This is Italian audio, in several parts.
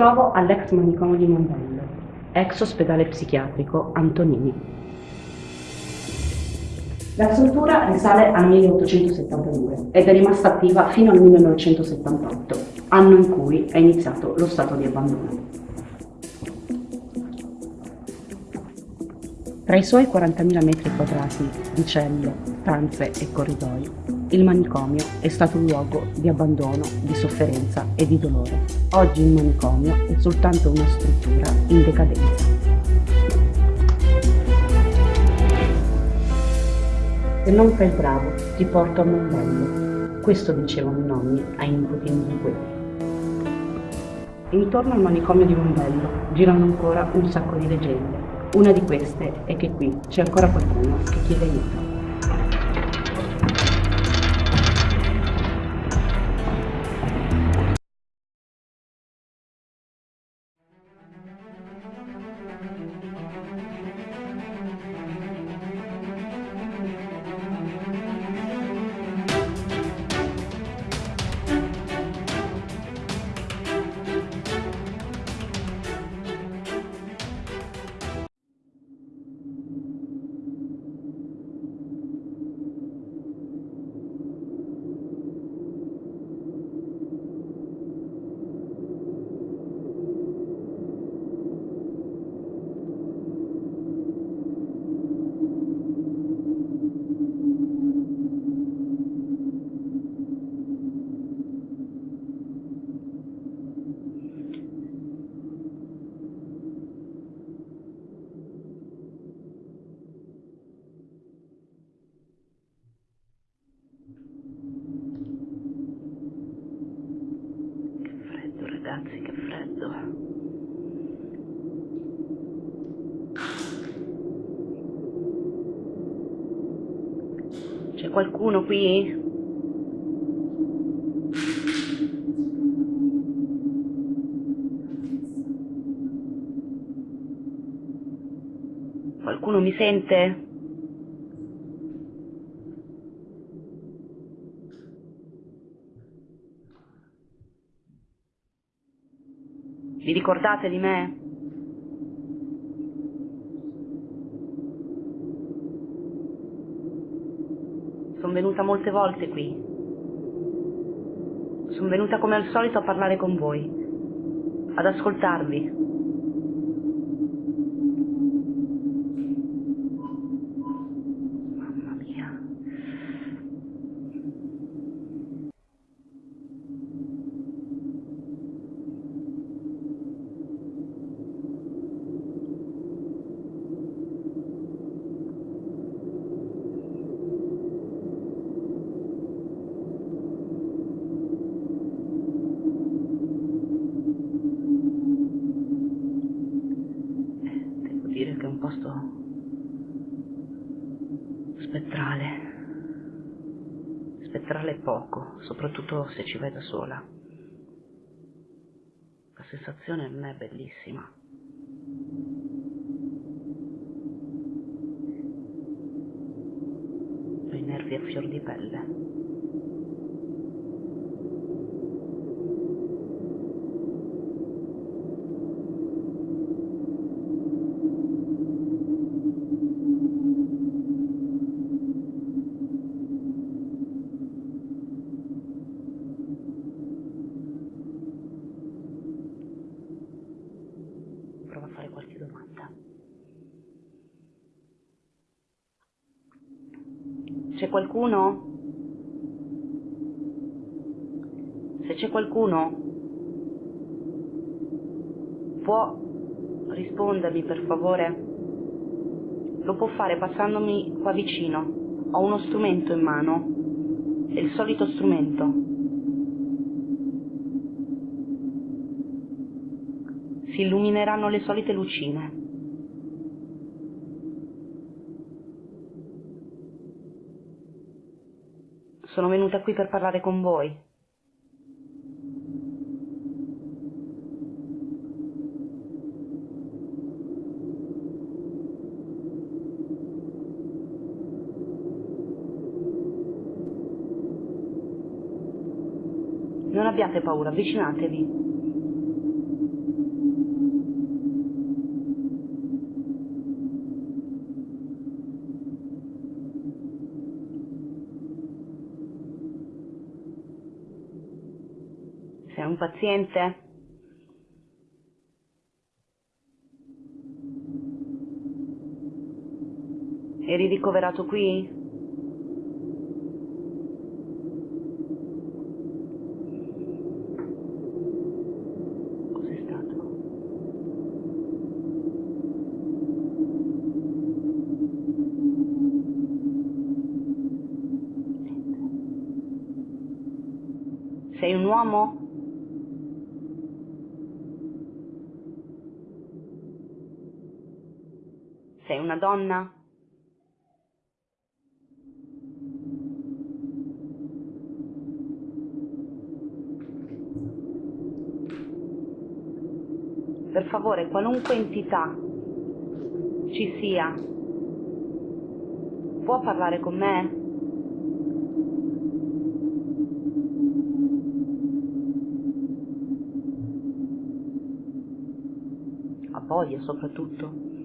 Trovo all'ex manicomio di Mondello, ex ospedale psichiatrico Antonini. La struttura risale al 1872 ed è rimasta attiva fino al 1978, anno in cui è iniziato lo stato di abbandono. Tra i suoi 40.000 metri quadrati di celle, stanze e corridoi, il manicomio è stato un luogo di abbandono, di sofferenza e di dolore. Oggi il manicomio è soltanto una struttura in decadenza. Se non fai bravo, ti porto a Mondello. Questo dicevano i nonni ai nipotini di quelli. Intorno al manicomio di Mondello girano ancora un sacco di leggende una di queste è che qui c'è ancora qualcuno che chiede aiuto. Ragazzi, che freddo. C'è qualcuno qui? Qualcuno mi sente? Vi ricordate di me? Sono venuta molte volte qui. Sono venuta come al solito a parlare con voi, ad ascoltarvi. Soprattutto se ci vai da sola. La sensazione non è bellissima. Ho i nervi a fior di pelle. C'è qualcuno? Se c'è qualcuno, può rispondermi per favore? Lo può fare passandomi qua vicino. Ho uno strumento in mano. È il solito strumento. Si illumineranno le solite lucine. Sono venuta qui per parlare con voi. Non abbiate paura, avvicinatevi. Paziente? Eri ricoverato qui? Sei un uomo? Sei una donna? Per favore, qualunque entità ci sia, può parlare con me? Soprattutto.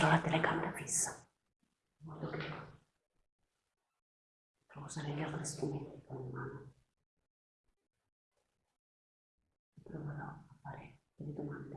Metterò la telecamera fissa, in modo che potrò usare gli altri strumenti con in mano. E proverò a fare delle domande.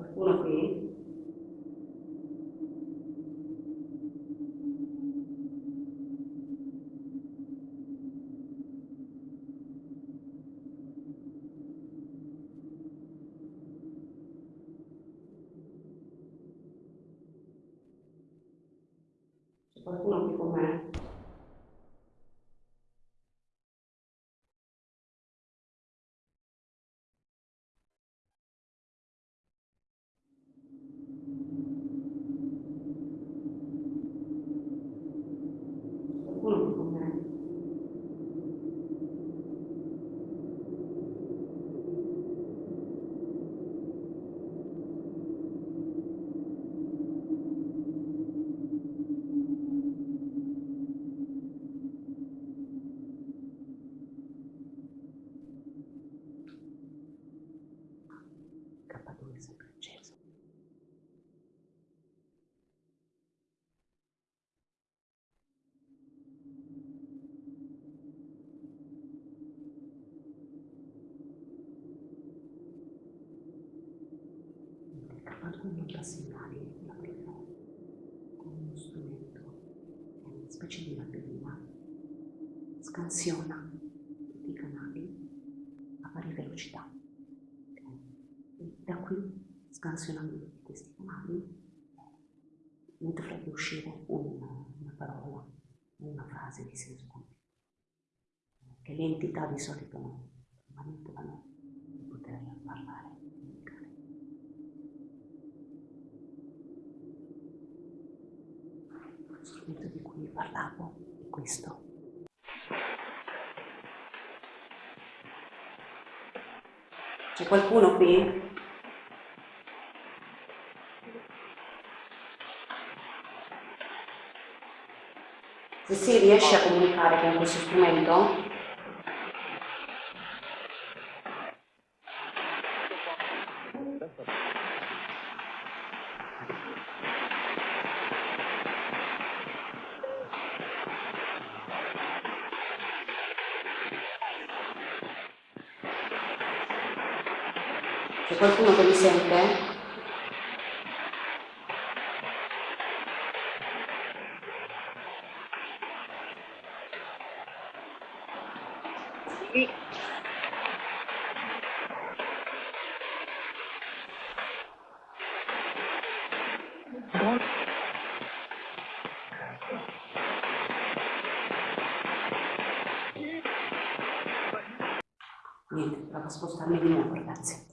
Qualcuno qui? C'è qualcuno qui con me? Qualcuno qui con me? K2 è sempre acceso. Il K2 manda segnali alla prima con uno strumento, è una specie di rapidina, scansiona tutti i canali a pari velocità. E da qui, scansionando tutti questi canali, ne dovrebbe uscire un- una parola, una frase di senso compiuto, che le entità di solito non manipolano per poter parlare. comunicare. Lo strumento di cui parlavo è questo. C'è qualcuno qui? Se si riesce a comunicare con questo strumento? qualcuno che mi sente? Sì. Niente, provo a spostarmi di nuovo, grazie.